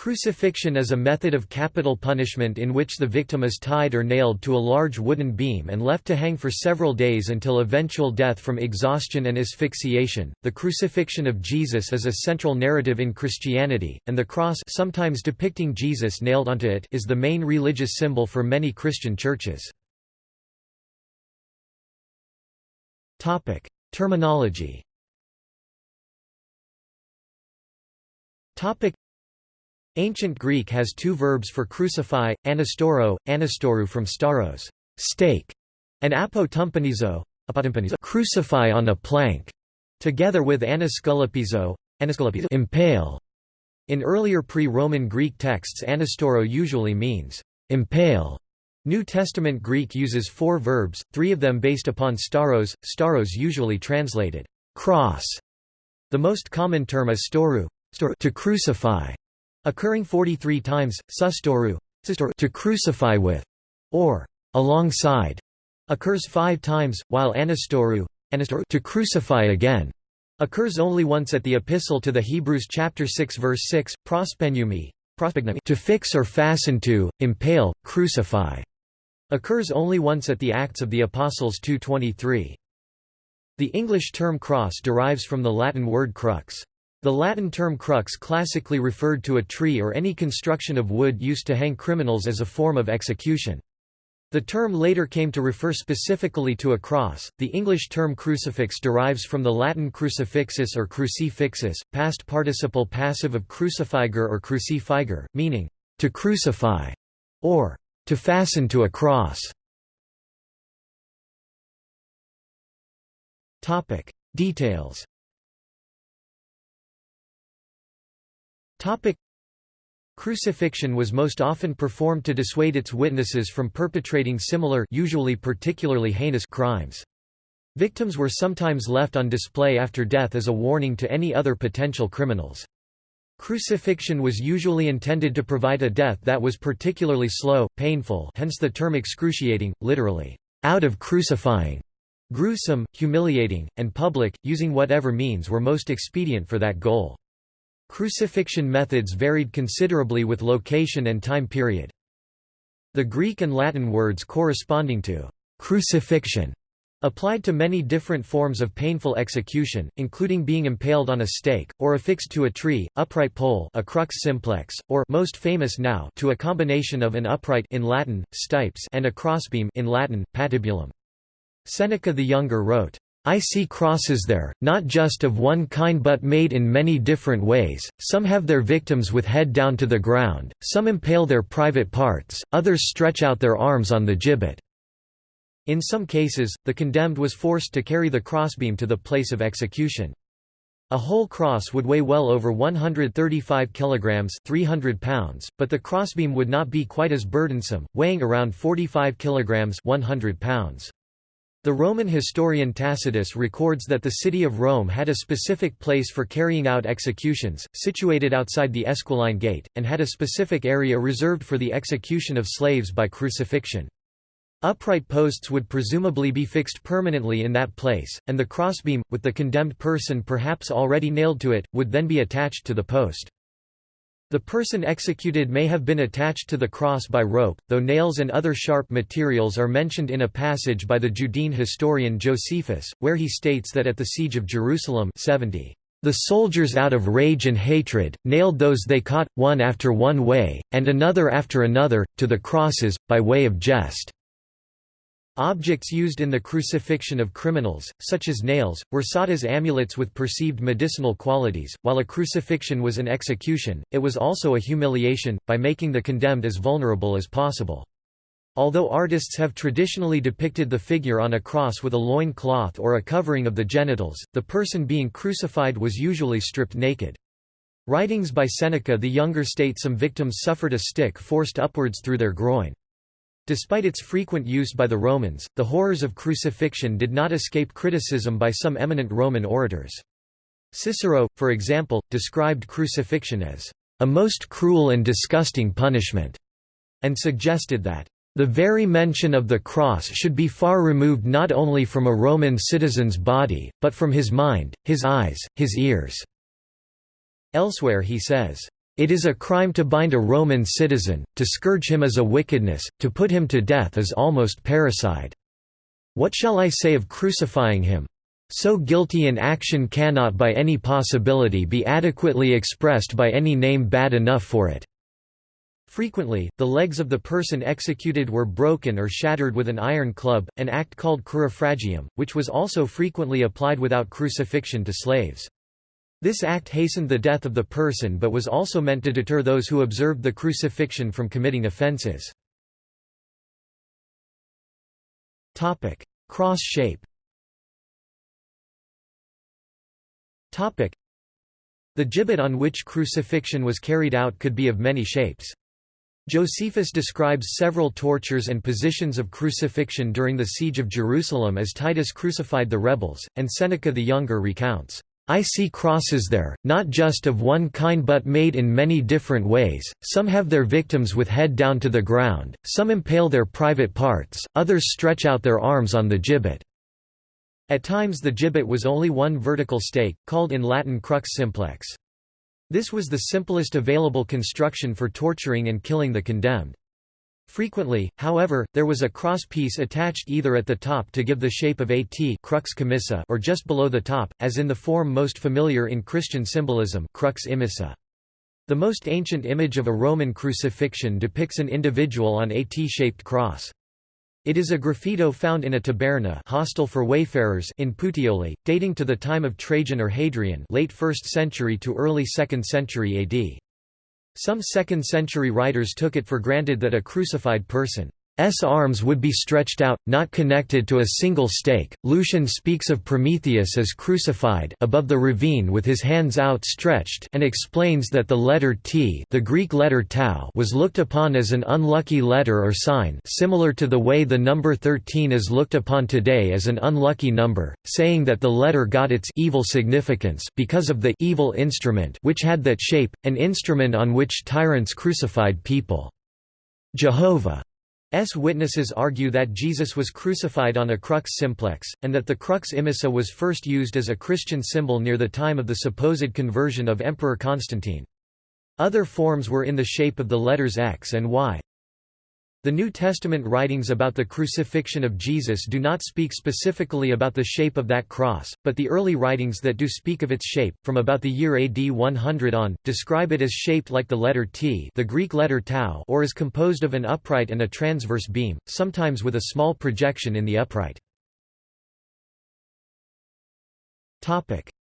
Crucifixion is a method of capital punishment in which the victim is tied or nailed to a large wooden beam and left to hang for several days until eventual death from exhaustion and asphyxiation. The crucifixion of Jesus is a central narrative in Christianity, and the cross, sometimes depicting Jesus nailed onto it, is the main religious symbol for many Christian churches. Topic: Terminology. Topic Ancient Greek has two verbs for crucify, anastoro, anastoru from stauros, stake, and apotumpanizo, crucify on a plank, together with anaskulapizo, impale. In earlier pre-Roman Greek texts anastoro usually means impale. New Testament Greek uses four verbs, three of them based upon stauros, stauros usually translated cross. The most common term is storu, to crucify, Occurring 43 times, sustoru to crucify with, or alongside, occurs five times, while anastoru to crucify again occurs only once at the Epistle to the Hebrews chapter 6 verse 6, prospenumi, to fix or fasten to, impale, crucify, occurs only once at the Acts of the Apostles 2.23. The English term cross derives from the Latin word crux. The Latin term crux classically referred to a tree or any construction of wood used to hang criminals as a form of execution. The term later came to refer specifically to a cross. The English term crucifix derives from the Latin crucifixus or crucifixus, past participle passive of crucifiger or crucifiger, meaning to crucify or to fasten to a cross. Topic: Details Topic Crucifixion was most often performed to dissuade its witnesses from perpetrating similar usually particularly heinous crimes. Victims were sometimes left on display after death as a warning to any other potential criminals. Crucifixion was usually intended to provide a death that was particularly slow, painful hence the term excruciating, literally, out of crucifying, gruesome, humiliating, and public, using whatever means were most expedient for that goal. Crucifixion methods varied considerably with location and time period. The Greek and Latin words corresponding to crucifixion applied to many different forms of painful execution, including being impaled on a stake, or affixed to a tree, upright pole a crux simplex, or most famous now to a combination of an upright in Latin, stipes and a crossbeam in Latin, patibulum. Seneca the Younger wrote, I see crosses there, not just of one kind but made in many different ways, some have their victims with head down to the ground, some impale their private parts, others stretch out their arms on the gibbet." In some cases, the condemned was forced to carry the crossbeam to the place of execution. A whole cross would weigh well over 135 kilograms 300 pounds, but the crossbeam would not be quite as burdensome, weighing around 45 kilograms 100 pounds. The Roman historian Tacitus records that the city of Rome had a specific place for carrying out executions, situated outside the Esquiline Gate, and had a specific area reserved for the execution of slaves by crucifixion. Upright posts would presumably be fixed permanently in that place, and the crossbeam, with the condemned person perhaps already nailed to it, would then be attached to the post. The person executed may have been attached to the cross by rope, though nails and other sharp materials are mentioned in a passage by the Judean historian Josephus, where he states that at the siege of Jerusalem 70, the soldiers out of rage and hatred, nailed those they caught, one after one way, and another after another, to the crosses, by way of jest. Objects used in the crucifixion of criminals, such as nails, were sought as amulets with perceived medicinal qualities. While a crucifixion was an execution, it was also a humiliation, by making the condemned as vulnerable as possible. Although artists have traditionally depicted the figure on a cross with a loin cloth or a covering of the genitals, the person being crucified was usually stripped naked. Writings by Seneca the Younger state some victims suffered a stick forced upwards through their groin. Despite its frequent use by the Romans, the horrors of crucifixion did not escape criticism by some eminent Roman orators. Cicero, for example, described crucifixion as a most cruel and disgusting punishment, and suggested that the very mention of the cross should be far removed not only from a Roman citizen's body, but from his mind, his eyes, his ears." Elsewhere he says, It is a crime to bind a Roman citizen, to scourge him is a wickedness, to put him to death is almost parricide. What shall I say of crucifying him? So guilty an action cannot by any possibility be adequately expressed by any name bad enough for it. Frequently, the legs of the person executed were broken or shattered with an iron club, an act called crurifragium, which was also frequently applied without crucifixion to slaves. This act hastened the death of the person but was also meant to deter those who observed the crucifixion from committing offences. Cross shape The gibbet on which crucifixion was carried out could be of many shapes. Josephus describes several tortures and positions of crucifixion during the siege of Jerusalem as Titus crucified the rebels, and Seneca the Younger recounts, I see crosses there, not just of one kind but made in many different ways, some have their victims with head down to the ground, some impale their private parts, others stretch out their arms on the gibbet. At times the gibbet was only one vertical stake, called in Latin crux simplex. This was the simplest available construction for torturing and killing the condemned. Frequently, however, there was a cross piece attached either at the top to give the shape of a T crux commissa or just below the top, as in the form most familiar in Christian symbolism crux immissa. The most ancient image of a Roman crucifixion depicts an individual on a T-shaped cross. It is a graffito found in a taberna hostel for wayfarers in Puteoli, dating to the time of Trajan or Hadrian late 1st century to early 2nd century AD. Some 2nd century writers took it for granted that a crucified person S arms would be stretched out, not connected to a single stake. Lucian speaks of Prometheus as crucified above the ravine with his hands outstretched and explains that the letter T, the Greek letter tau, was looked upon as an unlucky letter or sign, similar to the way the number 13 is looked upon today as an unlucky number, saying that the letter got its evil significance because of the evil instrument which had that shape, an instrument on which tyrants crucified people. Jehovah S. witnesses argue that Jesus was crucified on a crux simplex, and that the crux immissa was first used as a Christian symbol near the time of the supposed conversion of Emperor Constantine. Other forms were in the shape of the letters X and Y. The New Testament writings about the crucifixion of Jesus do not speak specifically about the shape of that cross, but the early writings that do speak of its shape, from about the year AD 100 on, describe it as shaped like the letter T the Greek letter tau or as composed of an upright and a transverse beam, sometimes with a small projection in the upright.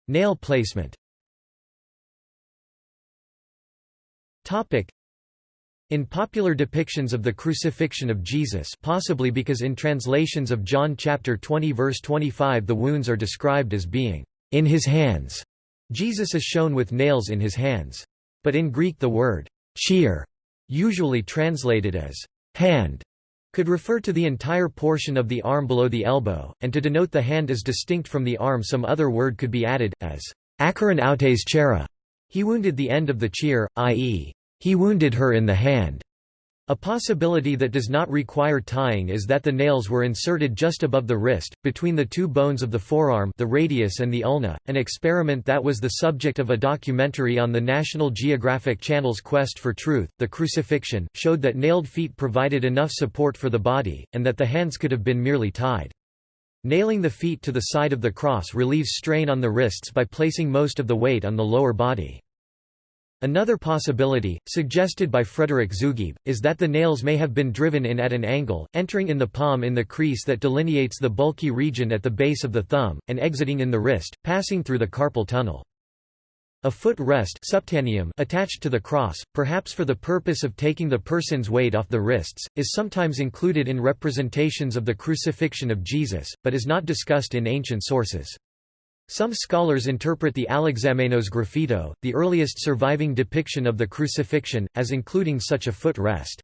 Nail placement in popular depictions of the crucifixion of Jesus possibly because in translations of John chapter 20 verse 25 the wounds are described as being in his hands, Jesus is shown with nails in his hands. But in Greek the word cheer, usually translated as hand, could refer to the entire portion of the arm below the elbow, and to denote the hand as distinct from the arm some other word could be added, as akaron autes chera. He wounded the end of the cheer, i.e. He wounded her in the hand. A possibility that does not require tying is that the nails were inserted just above the wrist, between the two bones of the forearm the radius and the ulna, an experiment that was the subject of a documentary on the National Geographic Channel's Quest for Truth. The crucifixion, showed that nailed feet provided enough support for the body, and that the hands could have been merely tied. Nailing the feet to the side of the cross relieves strain on the wrists by placing most of the weight on the lower body. Another possibility, suggested by Frederick Zugibe, is that the nails may have been driven in at an angle, entering in the palm in the crease that delineates the bulky region at the base of the thumb, and exiting in the wrist, passing through the carpal tunnel. A foot rest attached to the cross, perhaps for the purpose of taking the person's weight off the wrists, is sometimes included in representations of the crucifixion of Jesus, but is not discussed in ancient sources. Some scholars interpret the Alexamenos graffito, the earliest surviving depiction of the crucifixion, as including such a foot rest.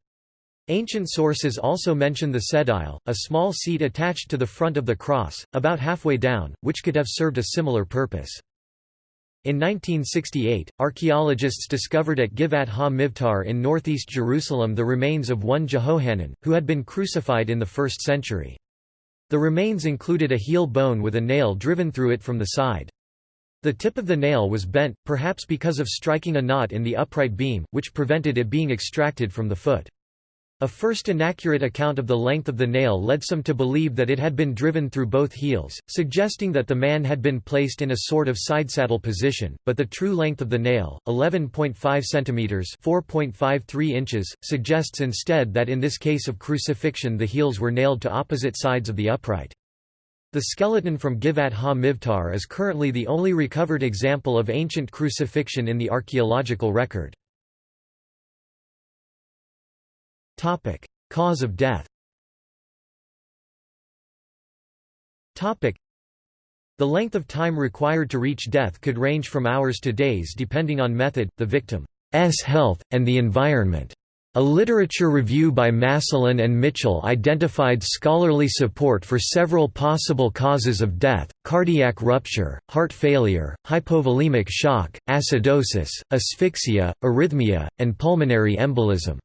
Ancient sources also mention the sedile, a small seat attached to the front of the cross, about halfway down, which could have served a similar purpose. In 1968, archaeologists discovered at Givat ha-Mivtar in northeast Jerusalem the remains of one Jehohanan, who had been crucified in the 1st century. The remains included a heel bone with a nail driven through it from the side. The tip of the nail was bent, perhaps because of striking a knot in the upright beam, which prevented it being extracted from the foot. A first inaccurate account of the length of the nail led some to believe that it had been driven through both heels, suggesting that the man had been placed in a sort of sidesaddle position, but the true length of the nail, 11.5 cm 4.53 inches, suggests instead that in this case of crucifixion the heels were nailed to opposite sides of the upright. The skeleton from Givat ha-Mivtar is currently the only recovered example of ancient crucifixion in the archaeological record. Cause of death Topic: The length of time required to reach death could range from hours to days depending on method, the victim's health, and the environment. A literature review by Maslen and Mitchell identified scholarly support for several possible causes of death, cardiac rupture, heart failure, hypovolemic shock, acidosis, asphyxia, arrhythmia, and pulmonary embolism.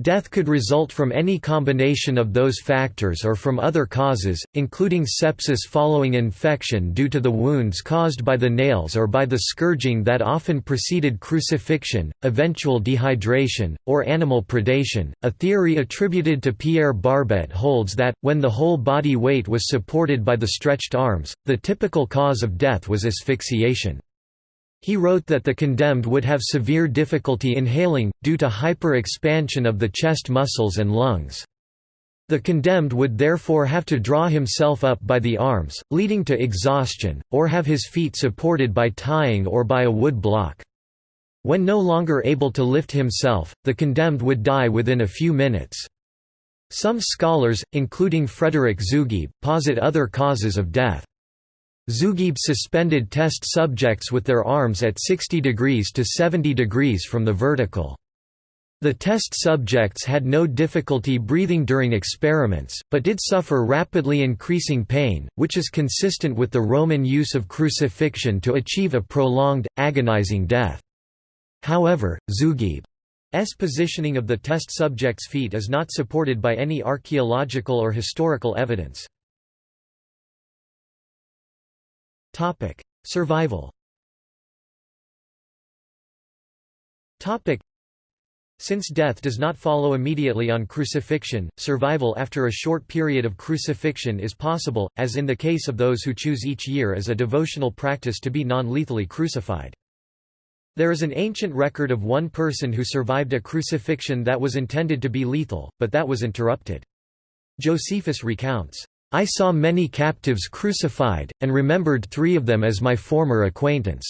Death could result from any combination of those factors or from other causes, including sepsis following infection due to the wounds caused by the nails or by the scourging that often preceded crucifixion, eventual dehydration, or animal predation. A theory attributed to Pierre Barbet holds that, when the whole body weight was supported by the stretched arms, the typical cause of death was asphyxiation. He wrote that the condemned would have severe difficulty inhaling, due to hyper-expansion of the chest muscles and lungs. The condemned would therefore have to draw himself up by the arms, leading to exhaustion, or have his feet supported by tying or by a wood block. When no longer able to lift himself, the condemned would die within a few minutes. Some scholars, including Frederick Zugibe, posit other causes of death. Zugibe suspended test subjects with their arms at 60 degrees to 70 degrees from the vertical. The test subjects had no difficulty breathing during experiments, but did suffer rapidly increasing pain, which is consistent with the Roman use of crucifixion to achieve a prolonged, agonizing death. However, Zugibe's positioning of the test subjects' feet is not supported by any archaeological or historical evidence. Topic: Survival. Topic: Since death does not follow immediately on crucifixion, survival after a short period of crucifixion is possible, as in the case of those who choose each year as a devotional practice to be non-lethally crucified. There is an ancient record of one person who survived a crucifixion that was intended to be lethal, but that was interrupted. Josephus recounts, I saw many captives crucified, and remembered three of them as my former acquaintance.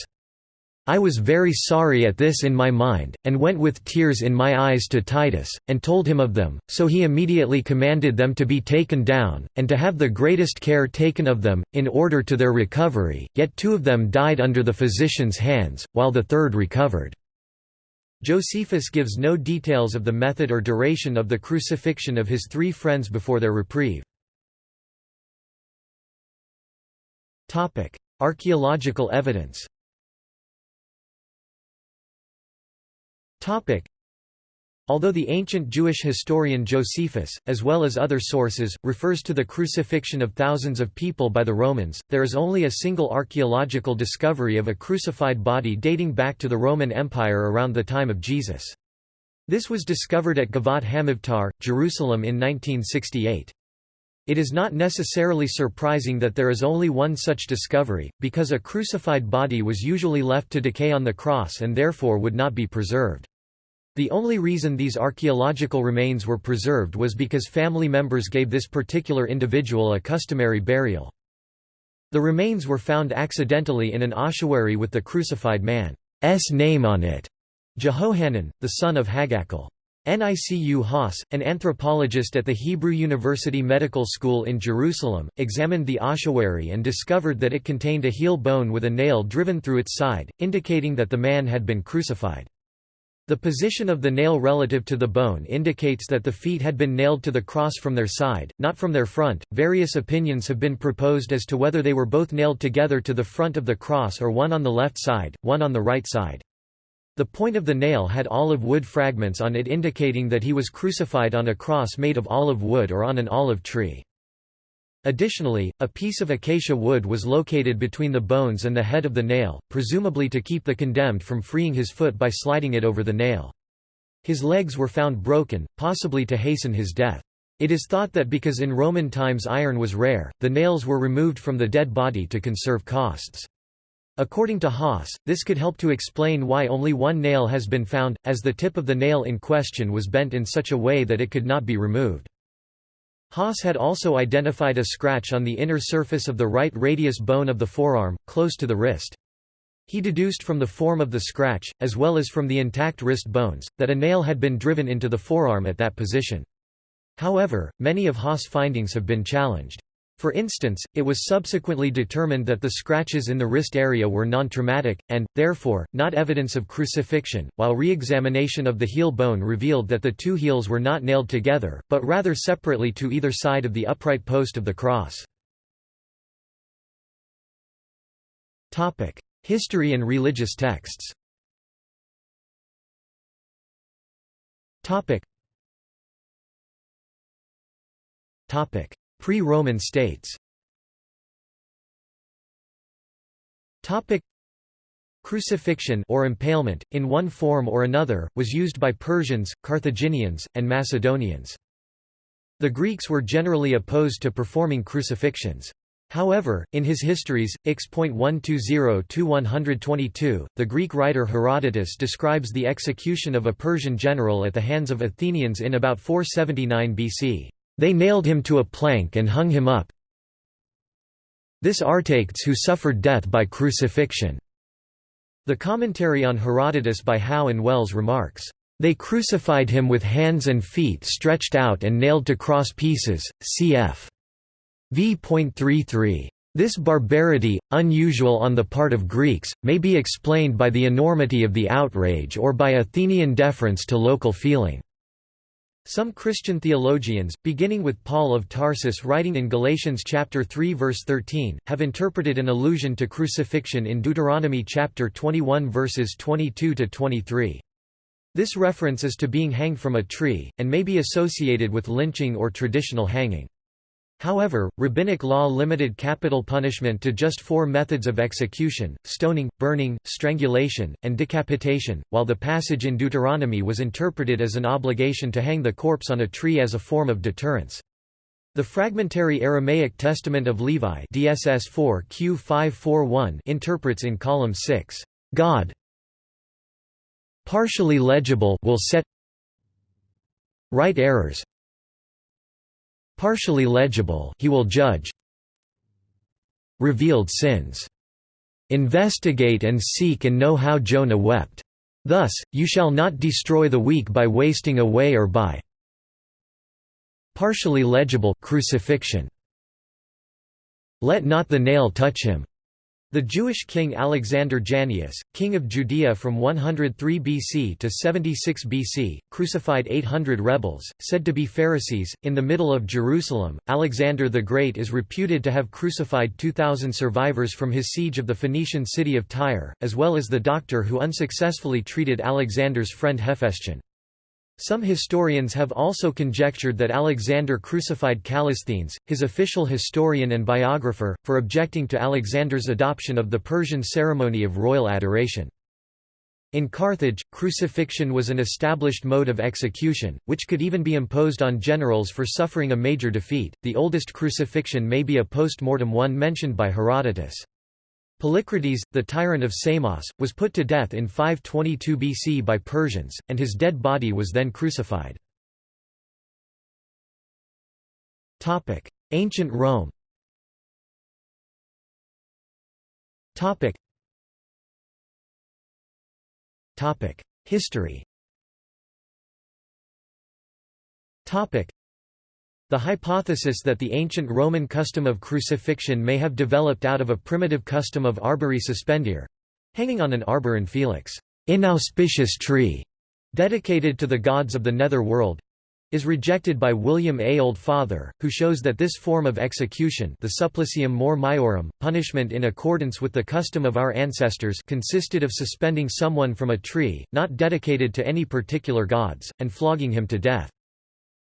I was very sorry at this in my mind, and went with tears in my eyes to Titus, and told him of them, so he immediately commanded them to be taken down, and to have the greatest care taken of them, in order to their recovery, yet two of them died under the physician's hands, while the third recovered. Josephus gives no details of the method or duration of the crucifixion of his three friends before their reprieve. Topic: Archaeological evidence. Topic: Although the ancient Jewish historian Josephus, as well as other sources, refers to the crucifixion of thousands of people by the Romans, there is only a single archaeological discovery of a crucified body dating back to the Roman Empire around the time of Jesus. This was discovered at Givat Hamivtar, Jerusalem in 1968. It is not necessarily surprising that there is only one such discovery, because a crucified body was usually left to decay on the cross and therefore would not be preserved. The only reason these archaeological remains were preserved was because family members gave this particular individual a customary burial. The remains were found accidentally in an ossuary with the crucified man's name on it, Jehohanan, the son of Hagakol. Nicu Haas, an anthropologist at the Hebrew University Medical School in Jerusalem, examined the ossuary and discovered that it contained a heel bone with a nail driven through its side, indicating that the man had been crucified. The position of the nail relative to the bone indicates that the feet had been nailed to the cross from their side, not from their front. Various opinions have been proposed as to whether they were both nailed together to the front of the cross or one on the left side, one on the right side. The point of the nail had olive wood fragments on it indicating that he was crucified on a cross made of olive wood or on an olive tree. Additionally, a piece of acacia wood was located between the bones and the head of the nail, presumably to keep the condemned from freeing his foot by sliding it over the nail. His legs were found broken, possibly to hasten his death. It is thought that because in Roman times iron was rare, the nails were removed from the dead body to conserve costs. According to Haas, this could help to explain why only one nail has been found, as the tip of the nail in question was bent in such a way that it could not be removed. Haas had also identified a scratch on the inner surface of the right radius bone of the forearm, close to the wrist. He deduced from the form of the scratch, as well as from the intact wrist bones, that a nail had been driven into the forearm at that position. However, many of Haas' findings have been challenged. For instance, it was subsequently determined that the scratches in the wrist area were non-traumatic, and, therefore, not evidence of crucifixion, while re-examination of the heel bone revealed that the two heels were not nailed together, but rather separately to either side of the upright post of the cross. History and religious texts Pre-Roman states Crucifixion or impalement, in one form or another, was used by Persians, Carthaginians, and Macedonians. The Greeks were generally opposed to performing crucifixions. However, in his histories, X.120-122, the Greek writer Herodotus describes the execution of a Persian general at the hands of Athenians in about 479 BC. They nailed him to a plank and hung him up. This Artayctes who suffered death by crucifixion. The commentary on Herodotus by How and Wells remarks, They crucified him with hands and feet stretched out and nailed to cross pieces, cf. v.33. This barbarity, unusual on the part of Greeks, may be explained by the enormity of the outrage or by Athenian deference to local feeling. Some Christian theologians, beginning with Paul of Tarsus writing in Galatians chapter 3 verse 13, have interpreted an allusion to crucifixion in Deuteronomy chapter 21 verses 22 to 23. This reference is to being hanged from a tree, and may be associated with lynching or traditional hanging. However, rabbinic law limited capital punishment to just four methods of execution, stoning, burning, strangulation, and decapitation, while the passage in Deuteronomy was interpreted as an obligation to hang the corpse on a tree as a form of deterrence. The fragmentary Aramaic Testament of Levi DSS 4 Q 541 interprets in column 6, God partially legible will set right errors partially legible he will judge. Revealed sins. Investigate and seek and know how Jonah wept. Thus you shall not destroy the weak by wasting away or by partially legible crucifixion. Let not the nail touch him the Jewish king Alexander Jannaeus, king of Judea from 103 BC to 76 BC, crucified 800 rebels, said to be Pharisees. In the middle of Jerusalem, Alexander the Great is reputed to have crucified 2,000 survivors from his siege of the Phoenician city of Tyre, as well as the doctor who unsuccessfully treated Alexander's friend Hephaestion. Some historians have also conjectured that Alexander crucified Callisthenes, his official historian and biographer, for objecting to Alexander's adoption of the Persian ceremony of royal adoration. In Carthage, crucifixion was an established mode of execution, which could even be imposed on generals for suffering a major defeat. The oldest crucifixion may be a post mortem one mentioned by Herodotus. Polycrates, the tyrant of Samos, was put to death in 522 BC by Persians, and his dead body was then crucified. Ancient Rome History the hypothesis that the ancient Roman custom of crucifixion may have developed out of a primitive custom of arbori suspendere—hanging on an arbor in felix inauspicious tree, dedicated to the gods of the nether world, is rejected by William A. Oldfather, who shows that this form of execution the supplicium more maiorum, punishment in accordance with the custom of our ancestors consisted of suspending someone from a tree, not dedicated to any particular gods, and flogging him to death.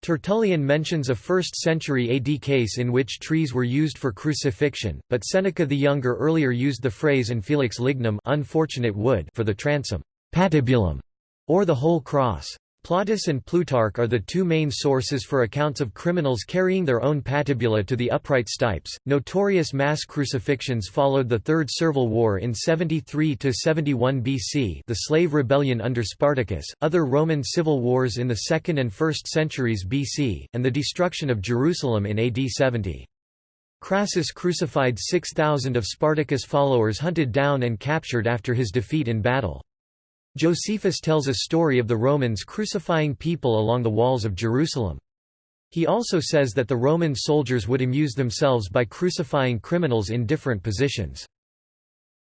Tertullian mentions a 1st century AD case in which trees were used for crucifixion, but Seneca the Younger earlier used the phrase and felix lignum unfortunate wood for the transom patibulum, or the whole cross. Plautus and Plutarch are the two main sources for accounts of criminals carrying their own patibula to the upright stipes. Notorious mass crucifixions followed the Third Servile War in 73 to 71 BC, the slave rebellion under Spartacus, other Roman civil wars in the 2nd and 1st centuries BC, and the destruction of Jerusalem in AD 70. Crassus crucified 6,000 of Spartacus' followers hunted down and captured after his defeat in battle. Josephus tells a story of the Romans crucifying people along the walls of Jerusalem. He also says that the Roman soldiers would amuse themselves by crucifying criminals in different positions.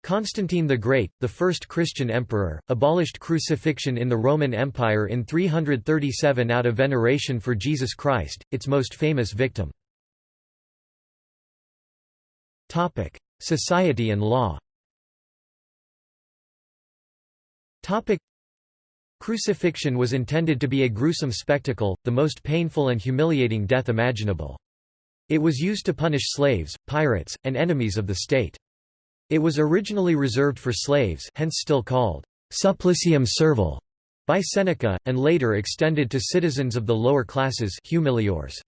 Constantine the Great, the first Christian emperor, abolished crucifixion in the Roman Empire in 337 out of veneration for Jesus Christ, its most famous victim. Society and law Topic Crucifixion was intended to be a gruesome spectacle, the most painful and humiliating death imaginable. It was used to punish slaves, pirates, and enemies of the state. It was originally reserved for slaves hence still called supplicium servile by Seneca, and later extended to citizens of the lower classes humiliores.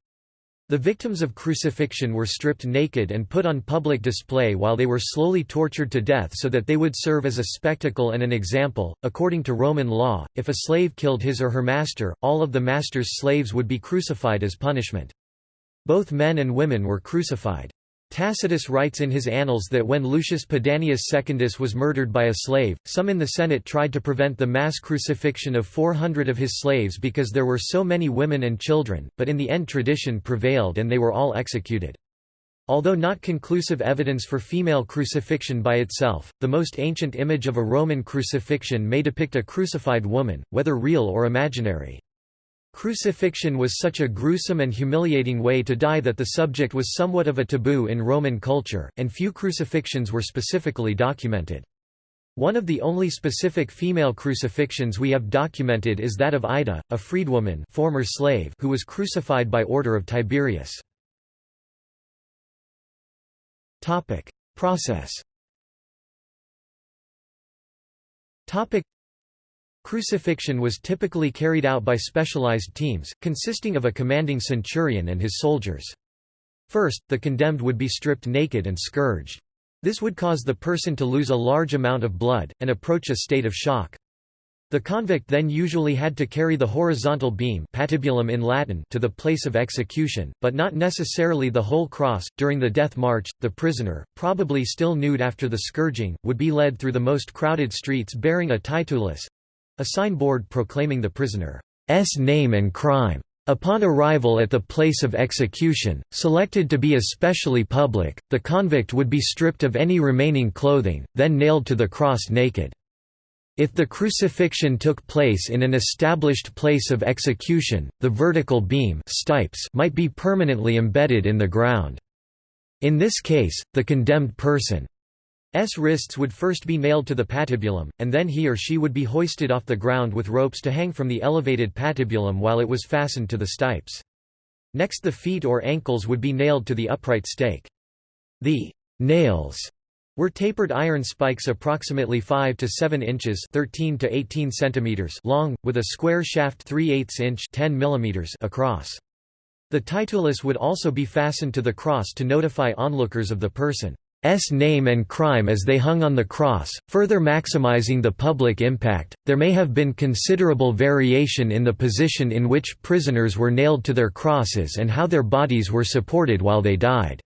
The victims of crucifixion were stripped naked and put on public display while they were slowly tortured to death so that they would serve as a spectacle and an example. According to Roman law, if a slave killed his or her master, all of the master's slaves would be crucified as punishment. Both men and women were crucified. Tacitus writes in his Annals that when Lucius Pedanius Secundus was murdered by a slave, some in the Senate tried to prevent the mass crucifixion of 400 of his slaves because there were so many women and children, but in the end tradition prevailed and they were all executed. Although not conclusive evidence for female crucifixion by itself, the most ancient image of a Roman crucifixion may depict a crucified woman, whether real or imaginary. Crucifixion was such a gruesome and humiliating way to die that the subject was somewhat of a taboo in Roman culture, and few crucifixions were specifically documented. One of the only specific female crucifixions we have documented is that of Ida, a freedwoman former slave who was crucified by order of Tiberius. Process Crucifixion was typically carried out by specialized teams, consisting of a commanding centurion and his soldiers. First, the condemned would be stripped naked and scourged. This would cause the person to lose a large amount of blood, and approach a state of shock. The convict then usually had to carry the horizontal beam patibulum in Latin to the place of execution, but not necessarily the whole cross. During the death march, the prisoner, probably still nude after the scourging, would be led through the most crowded streets bearing a titulus, a signboard proclaiming the prisoner's name and crime. Upon arrival at the place of execution, selected to be especially public, the convict would be stripped of any remaining clothing, then nailed to the cross naked. If the crucifixion took place in an established place of execution, the vertical beam might be permanently embedded in the ground. In this case, the condemned person S wrists would first be nailed to the patibulum, and then he or she would be hoisted off the ground with ropes to hang from the elevated patibulum while it was fastened to the stipes. Next the feet or ankles would be nailed to the upright stake. The nails were tapered iron spikes approximately 5 to 7 inches 13 to 18 centimeters long, with a square shaft 3 8 inch 10 millimeters across. The titulus would also be fastened to the cross to notify onlookers of the person. S name and crime as they hung on the cross, further maximizing the public impact. There may have been considerable variation in the position in which prisoners were nailed to their crosses and how their bodies were supported while they died.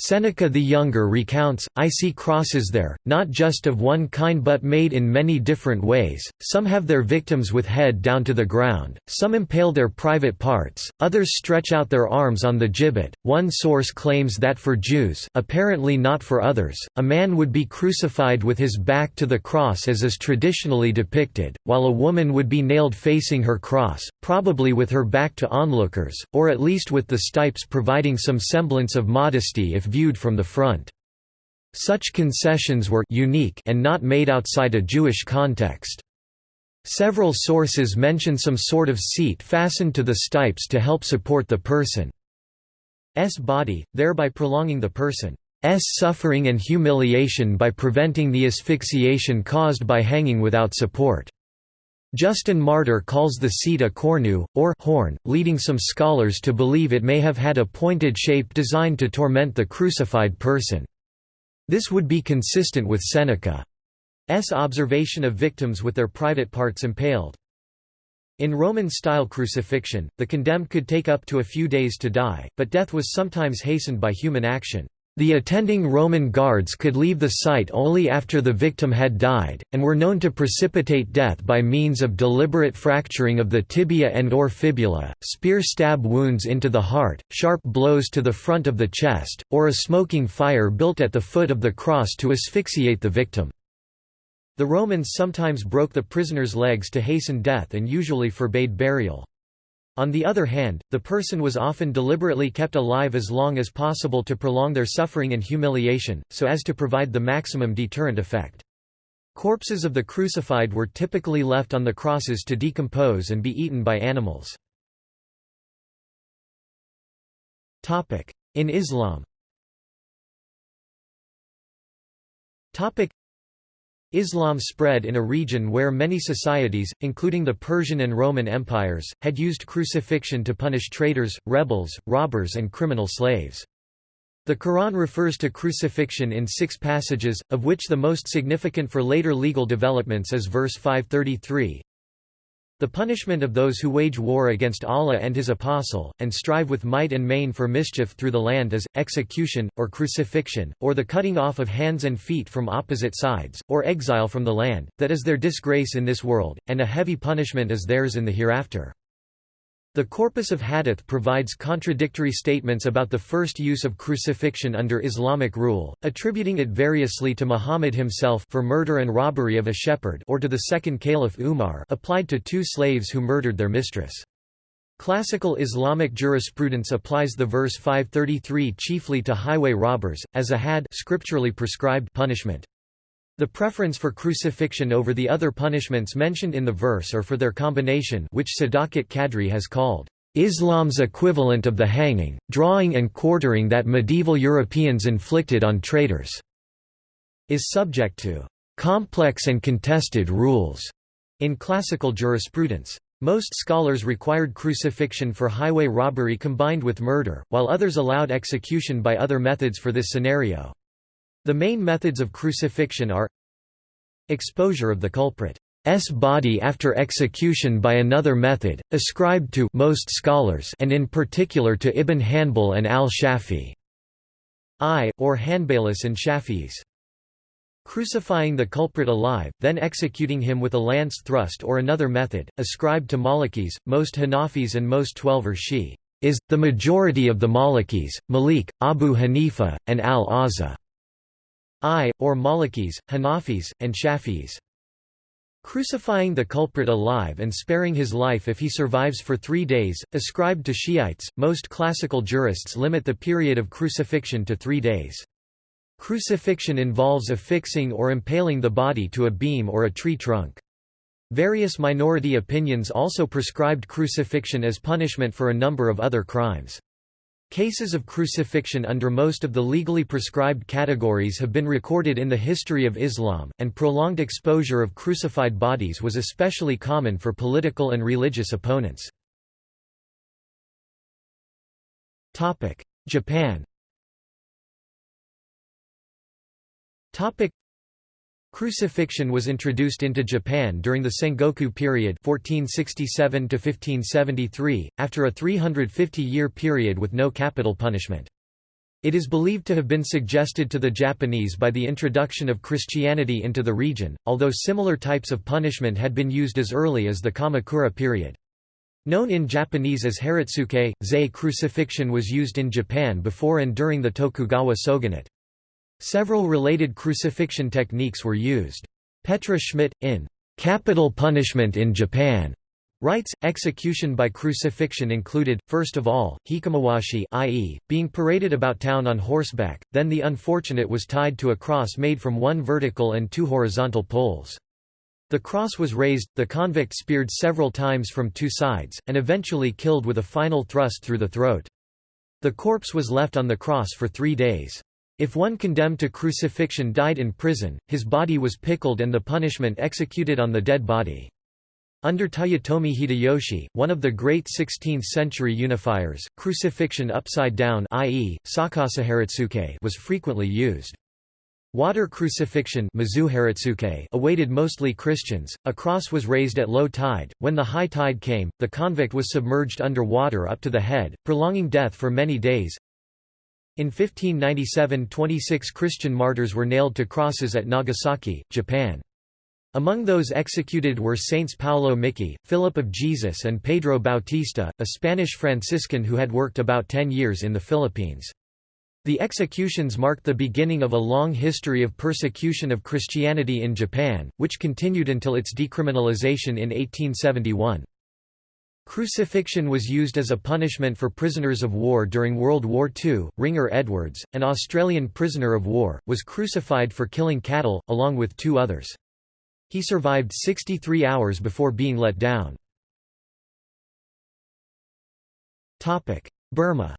Seneca the Younger recounts, I see crosses there, not just of one kind but made in many different ways, some have their victims with head down to the ground, some impale their private parts, others stretch out their arms on the gibbet. One source claims that for Jews apparently not for others, a man would be crucified with his back to the cross as is traditionally depicted, while a woman would be nailed facing her cross, probably with her back to onlookers, or at least with the stipes providing some semblance of modesty if viewed from the front. Such concessions were unique and not made outside a Jewish context. Several sources mention some sort of seat fastened to the stipes to help support the person's body, thereby prolonging the person's suffering and humiliation by preventing the asphyxiation caused by hanging without support. Justin Martyr calls the seat a cornu, or horn, leading some scholars to believe it may have had a pointed shape designed to torment the crucified person. This would be consistent with Seneca's observation of victims with their private parts impaled. In Roman-style crucifixion, the condemned could take up to a few days to die, but death was sometimes hastened by human action. The attending Roman guards could leave the site only after the victim had died, and were known to precipitate death by means of deliberate fracturing of the tibia and or fibula, spear stab wounds into the heart, sharp blows to the front of the chest, or a smoking fire built at the foot of the cross to asphyxiate the victim. The Romans sometimes broke the prisoner's legs to hasten death and usually forbade burial. On the other hand, the person was often deliberately kept alive as long as possible to prolong their suffering and humiliation, so as to provide the maximum deterrent effect. Corpses of the crucified were typically left on the crosses to decompose and be eaten by animals. In Islam Islam spread in a region where many societies, including the Persian and Roman empires, had used crucifixion to punish traitors, rebels, robbers and criminal slaves. The Quran refers to crucifixion in six passages, of which the most significant for later legal developments is verse 533, the punishment of those who wage war against Allah and His Apostle, and strive with might and main for mischief through the land is, execution, or crucifixion, or the cutting off of hands and feet from opposite sides, or exile from the land, that is their disgrace in this world, and a heavy punishment is theirs in the hereafter. The corpus of hadith provides contradictory statements about the first use of crucifixion under Islamic rule, attributing it variously to Muhammad himself for murder and robbery of a shepherd or to the second caliph Umar applied to two slaves who murdered their mistress. Classical Islamic jurisprudence applies the verse 533 chiefly to highway robbers, as a hadd scripturally prescribed punishment. The preference for crucifixion over the other punishments mentioned in the verse or for their combination which Sadakat Kadri has called, "...Islam's equivalent of the hanging, drawing and quartering that medieval Europeans inflicted on traitors," is subject to "...complex and contested rules." in classical jurisprudence. Most scholars required crucifixion for highway robbery combined with murder, while others allowed execution by other methods for this scenario. The main methods of crucifixion are exposure of the culprit's body after execution by another method, ascribed to most scholars and in particular to Ibn Hanbal and al-Shafi I, or Hanbalis and Shafis. Crucifying the culprit alive, then executing him with a lance thrust or another method, ascribed to Malikis, most Hanafis and most Twelver Shi, is, the majority of the Malikis, Malik, Abu Hanifa, and al-Azza. I, or Malikis, Hanafis, and Shafis. Crucifying the culprit alive and sparing his life if he survives for three days, ascribed to Shiites, most classical jurists limit the period of crucifixion to three days. Crucifixion involves affixing or impaling the body to a beam or a tree trunk. Various minority opinions also prescribed crucifixion as punishment for a number of other crimes. Cases of crucifixion under most of the legally prescribed categories have been recorded in the history of Islam, and prolonged exposure of crucified bodies was especially common for political and religious opponents. Japan Crucifixion was introduced into Japan during the Sengoku period 1467 after a 350-year period with no capital punishment. It is believed to have been suggested to the Japanese by the introduction of Christianity into the region, although similar types of punishment had been used as early as the Kamakura period. Known in Japanese as haritsuke, zei crucifixion was used in Japan before and during the Tokugawa shogunate. Several related crucifixion techniques were used. Petra Schmidt, in Capital Punishment in Japan, writes, execution by crucifixion included, first of all, hikimawashi i.e., being paraded about town on horseback, then the unfortunate was tied to a cross made from one vertical and two horizontal poles. The cross was raised, the convict speared several times from two sides, and eventually killed with a final thrust through the throat. The corpse was left on the cross for three days. If one condemned to crucifixion died in prison, his body was pickled and the punishment executed on the dead body. Under Toyotomi Hideyoshi, one of the great 16th-century unifiers, crucifixion upside down i.e., was frequently used. Water crucifixion awaited mostly Christians. A cross was raised at low tide. When the high tide came, the convict was submerged under water up to the head, prolonging death for many days. In 1597 26 Christian martyrs were nailed to crosses at Nagasaki, Japan. Among those executed were Saints Paulo Miki, Philip of Jesus and Pedro Bautista, a Spanish Franciscan who had worked about ten years in the Philippines. The executions marked the beginning of a long history of persecution of Christianity in Japan, which continued until its decriminalization in 1871. Crucifixion was used as a punishment for prisoners of war during World War II. Ringer Edwards, an Australian prisoner of war, was crucified for killing cattle, along with two others. He survived 63 hours before being let down. Burma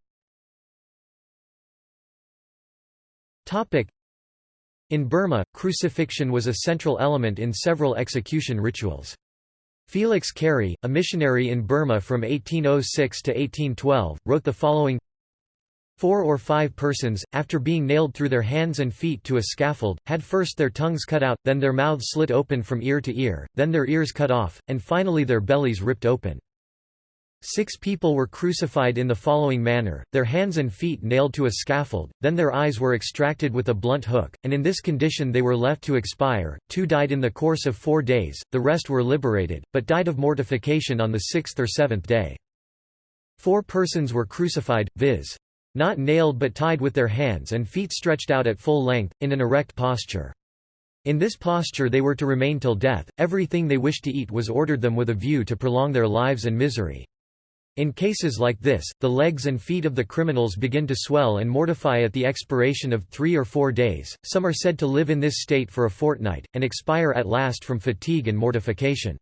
In Burma, crucifixion was a central element in several execution rituals. Felix Carey, a missionary in Burma from 1806 to 1812, wrote the following Four or five persons, after being nailed through their hands and feet to a scaffold, had first their tongues cut out, then their mouths slit open from ear to ear, then their ears cut off, and finally their bellies ripped open. Six people were crucified in the following manner, their hands and feet nailed to a scaffold, then their eyes were extracted with a blunt hook, and in this condition they were left to expire. Two died in the course of four days, the rest were liberated, but died of mortification on the sixth or seventh day. Four persons were crucified, viz. Not nailed but tied with their hands and feet stretched out at full length, in an erect posture. In this posture they were to remain till death, everything they wished to eat was ordered them with a view to prolong their lives and misery. In cases like this, the legs and feet of the criminals begin to swell and mortify at the expiration of three or four days, some are said to live in this state for a fortnight, and expire at last from fatigue and mortification.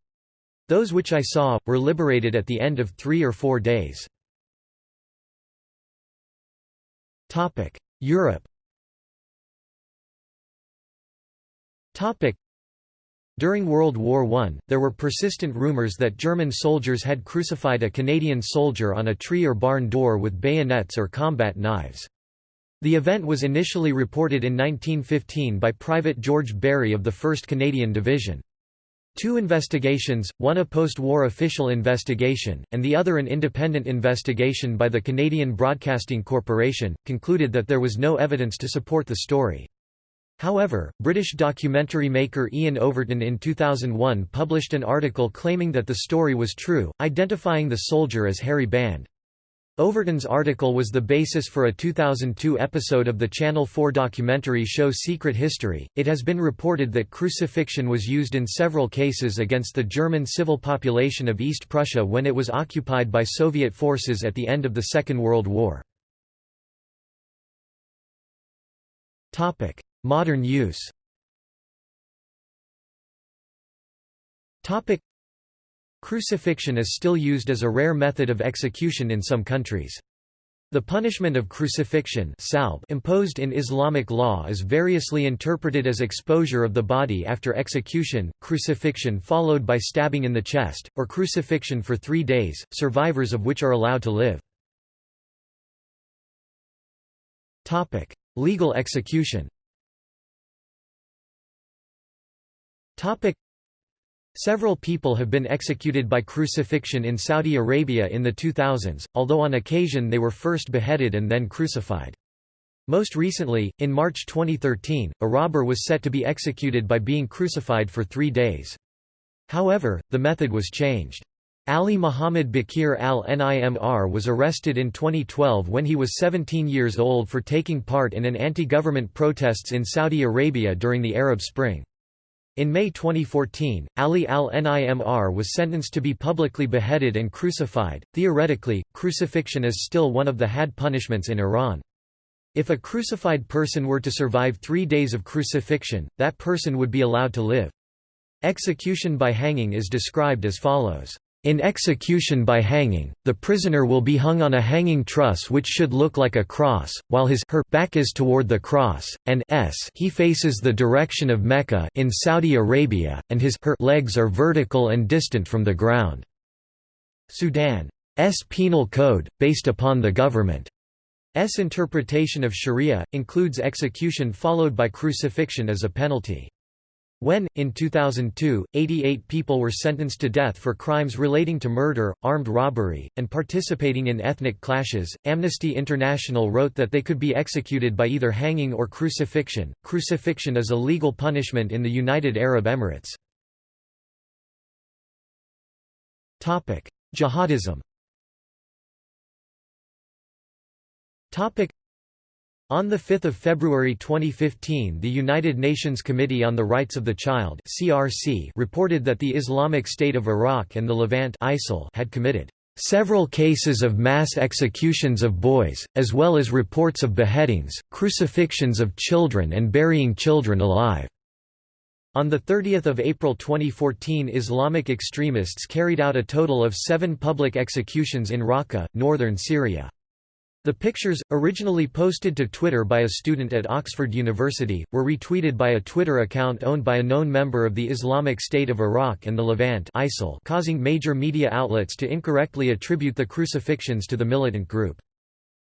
Those which I saw, were liberated at the end of three or four days. Europe during World War I, there were persistent rumors that German soldiers had crucified a Canadian soldier on a tree or barn door with bayonets or combat knives. The event was initially reported in 1915 by Private George Barry of the 1st Canadian Division. Two investigations, one a post-war official investigation, and the other an independent investigation by the Canadian Broadcasting Corporation, concluded that there was no evidence to support the story. However, British documentary maker Ian Overton in 2001 published an article claiming that the story was true, identifying the soldier as Harry Band. Overton's article was the basis for a 2002 episode of the Channel 4 documentary show Secret History. It has been reported that crucifixion was used in several cases against the German civil population of East Prussia when it was occupied by Soviet forces at the end of the Second World War. Topic: Modern use Crucifixion is still used as a rare method of execution in some countries. The punishment of crucifixion imposed in Islamic law is variously interpreted as exposure of the body after execution, crucifixion followed by stabbing in the chest, or crucifixion for three days, survivors of which are allowed to live. Legal execution Topic. Several people have been executed by crucifixion in Saudi Arabia in the 2000s, although on occasion they were first beheaded and then crucified. Most recently, in March 2013, a robber was set to be executed by being crucified for three days. However, the method was changed. Ali Muhammad Bakir al-Nimr was arrested in 2012 when he was 17 years old for taking part in an anti-government protests in Saudi Arabia during the Arab Spring. In May 2014, Ali al-Nimr was sentenced to be publicly beheaded and crucified. Theoretically, crucifixion is still one of the hadd punishments in Iran. If a crucified person were to survive three days of crucifixion, that person would be allowed to live. Execution by hanging is described as follows. In execution by hanging, the prisoner will be hung on a hanging truss which should look like a cross, while his her back is toward the cross, and s he faces the direction of Mecca in Saudi Arabia, and his her legs are vertical and distant from the ground. Sudan's penal code, based upon the government's interpretation of sharia, includes execution followed by crucifixion as a penalty. When, in 2002, 88 people were sentenced to death for crimes relating to murder, armed robbery, and participating in ethnic clashes, Amnesty International wrote that they could be executed by either hanging or crucifixion. Crucifixion is a legal punishment in the United Arab Emirates. Jihadism. On 5 February 2015 the United Nations Committee on the Rights of the Child CRC reported that the Islamic State of Iraq and the Levant ISIL had committed several cases of mass executions of boys, as well as reports of beheadings, crucifixions of children and burying children alive. On 30 April 2014 Islamic extremists carried out a total of seven public executions in Raqqa, northern Syria. The pictures, originally posted to Twitter by a student at Oxford University, were retweeted by a Twitter account owned by a known member of the Islamic State of Iraq and the Levant ISIL causing major media outlets to incorrectly attribute the crucifixions to the militant group.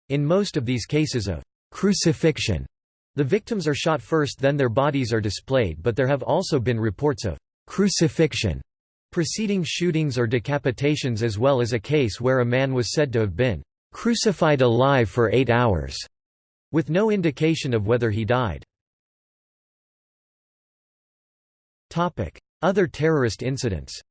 In most of these cases of crucifixion, the victims are shot first then their bodies are displayed but there have also been reports of crucifixion preceding shootings or decapitations as well as a case where a man was said to have been crucified alive for eight hours, with no indication of whether he died. Other terrorist incidents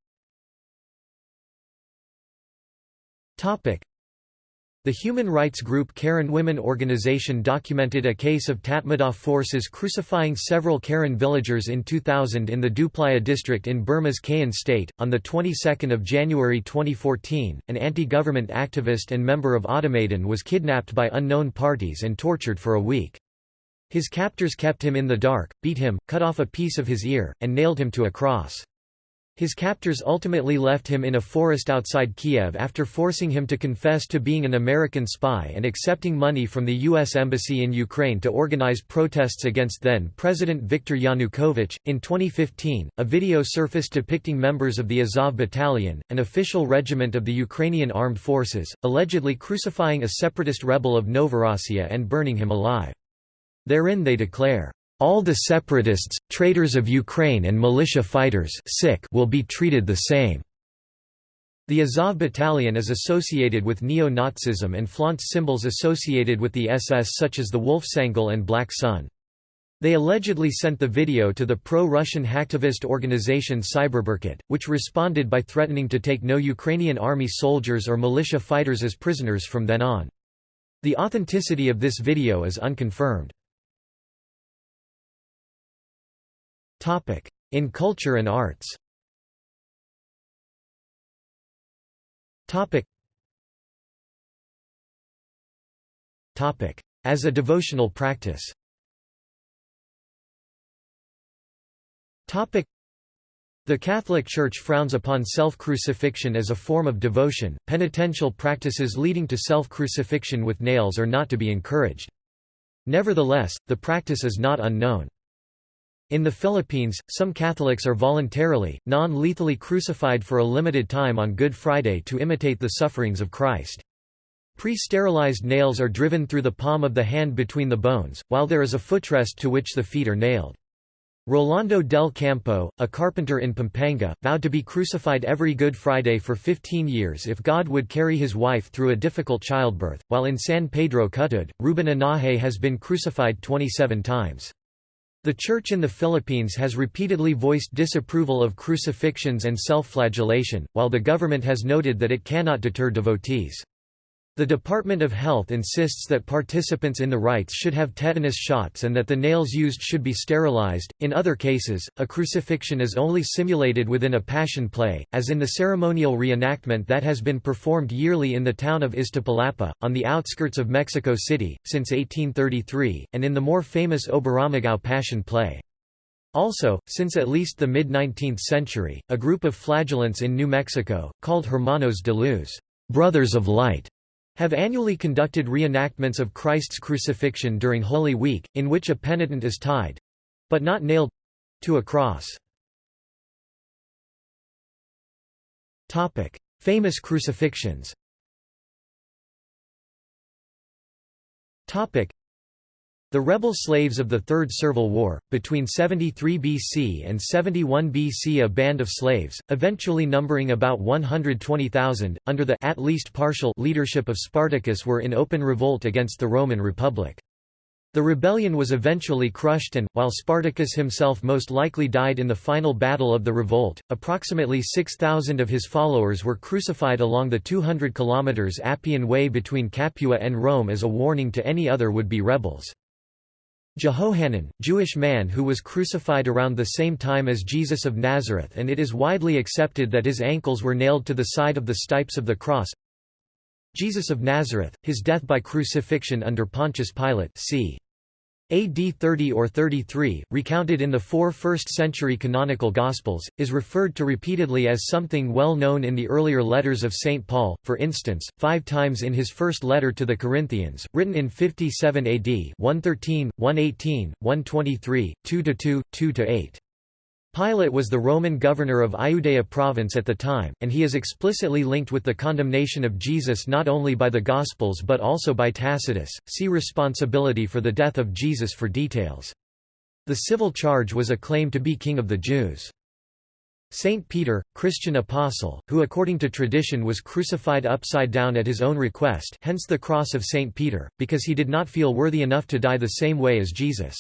the human rights group Karen Women Organization documented a case of Tatmadaw forces crucifying several Karen villagers in 2000 in the Dooplaya district in Burma's Kayin state. On the 22nd of January 2014, an anti-government activist and member of AutoMaidan was kidnapped by unknown parties and tortured for a week. His captors kept him in the dark, beat him, cut off a piece of his ear, and nailed him to a cross. His captors ultimately left him in a forest outside Kiev after forcing him to confess to being an American spy and accepting money from the U.S. Embassy in Ukraine to organize protests against then President Viktor Yanukovych. In 2015, a video surfaced depicting members of the Azov Battalion, an official regiment of the Ukrainian Armed Forces, allegedly crucifying a separatist rebel of Novorossiya and burning him alive. Therein they declare, all the separatists, traitors of Ukraine and militia fighters will be treated the same. The Azov battalion is associated with neo-Nazism and flaunts symbols associated with the SS such as the Wolfsangel and Black Sun. They allegedly sent the video to the pro-Russian hacktivist organization Cyberberkut, which responded by threatening to take no Ukrainian army soldiers or militia fighters as prisoners from then on. The authenticity of this video is unconfirmed. In culture and arts As a devotional practice the Catholic Church frowns upon self-crucifixion as a form of devotion. Penitential practices leading to self-crucifixion with nails are not to be encouraged. Nevertheless, the practice is not unknown. In the Philippines, some Catholics are voluntarily, non-lethally crucified for a limited time on Good Friday to imitate the sufferings of Christ. Pre-sterilized nails are driven through the palm of the hand between the bones, while there is a footrest to which the feet are nailed. Rolando del Campo, a carpenter in Pampanga, vowed to be crucified every Good Friday for 15 years if God would carry his wife through a difficult childbirth, while in San Pedro Cutud, Ruben Enaje has been crucified 27 times. The Church in the Philippines has repeatedly voiced disapproval of crucifixions and self-flagellation, while the government has noted that it cannot deter devotees. The Department of Health insists that participants in the rites should have tetanus shots and that the nails used should be sterilized. In other cases, a crucifixion is only simulated within a passion play, as in the ceremonial reenactment that has been performed yearly in the town of Iztapalapa, on the outskirts of Mexico City, since 1833, and in the more famous Oberammergau passion play. Also, since at least the mid-19th century, a group of flagellants in New Mexico, called Hermanos de Luz Brothers of Light, have annually conducted reenactments of Christ's crucifixion during Holy Week, in which a penitent is tied—but not nailed—to a cross. Famous crucifixions the rebel slaves of the Third Servile War, between 73 BC and 71 BC a band of slaves, eventually numbering about 120,000, under the at least partial leadership of Spartacus were in open revolt against the Roman Republic. The rebellion was eventually crushed and, while Spartacus himself most likely died in the final battle of the revolt, approximately 6,000 of his followers were crucified along the 200 km Appian Way between Capua and Rome as a warning to any other would-be rebels. Jehohanan, Jewish man who was crucified around the same time as Jesus of Nazareth and it is widely accepted that his ankles were nailed to the side of the stipes of the cross Jesus of Nazareth, his death by crucifixion under Pontius Pilate c. AD 30 or 33, recounted in the four first-century canonical Gospels, is referred to repeatedly as something well known in the earlier letters of St. Paul, for instance, five times in his first letter to the Corinthians, written in 57 AD 113, 118, 123, 2–2, 2–8. Pilate was the Roman governor of Iudea province at the time, and he is explicitly linked with the condemnation of Jesus not only by the Gospels but also by Tacitus. See responsibility for the death of Jesus for details. The civil charge was a claim to be king of the Jews. Saint Peter, Christian apostle, who according to tradition was crucified upside down at his own request hence the cross of Saint Peter, because he did not feel worthy enough to die the same way as Jesus.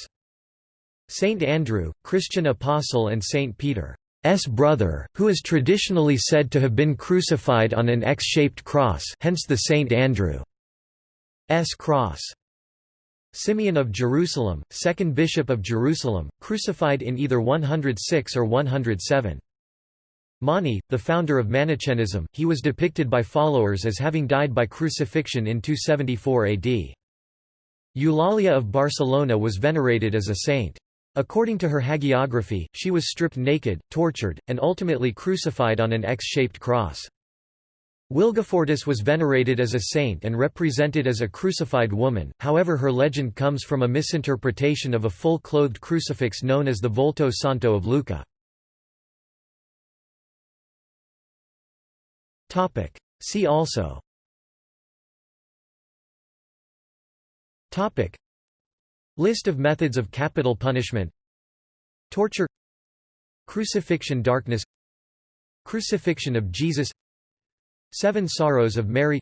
Saint Andrew, Christian apostle and Saint Peter's brother, who is traditionally said to have been crucified on an X-shaped cross hence the Saint Andrew's cross. Simeon of Jerusalem, second bishop of Jerusalem, crucified in either 106 or 107. Mani, the founder of Manichaeism, he was depicted by followers as having died by crucifixion in 274 AD. Eulalia of Barcelona was venerated as a saint. According to her hagiography, she was stripped naked, tortured, and ultimately crucified on an X-shaped cross. Wilgefortis was venerated as a saint and represented as a crucified woman, however her legend comes from a misinterpretation of a full-clothed crucifix known as the Volto Santo of Lucca. See also List of methods of capital punishment. Torture. Crucifixion darkness. Crucifixion of Jesus. Seven Sorrows of Mary.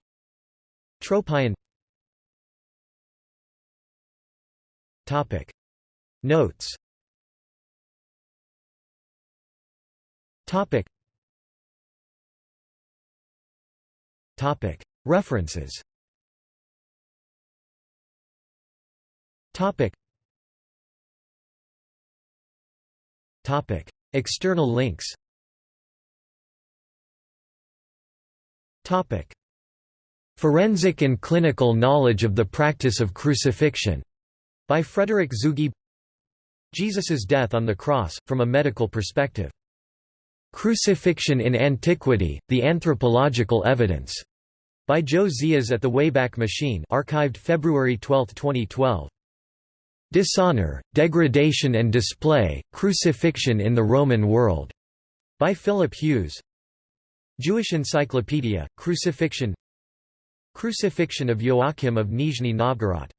Tropion. Topic. Notes. Topic. Topic. References Topic. Topic. External links Topic. Forensic and clinical knowledge of the practice of crucifixion, by Frederick Zugibe Jesus's death on the cross, from a medical perspective. Crucifixion in Antiquity, The Anthropological Evidence, by Joe Zias at the Wayback Machine archived February 12, 2012. Dishonor, Degradation and Display, Crucifixion in the Roman World, by Philip Hughes. Jewish Encyclopedia, Crucifixion. Crucifixion of Joachim of Nizhny Novgorod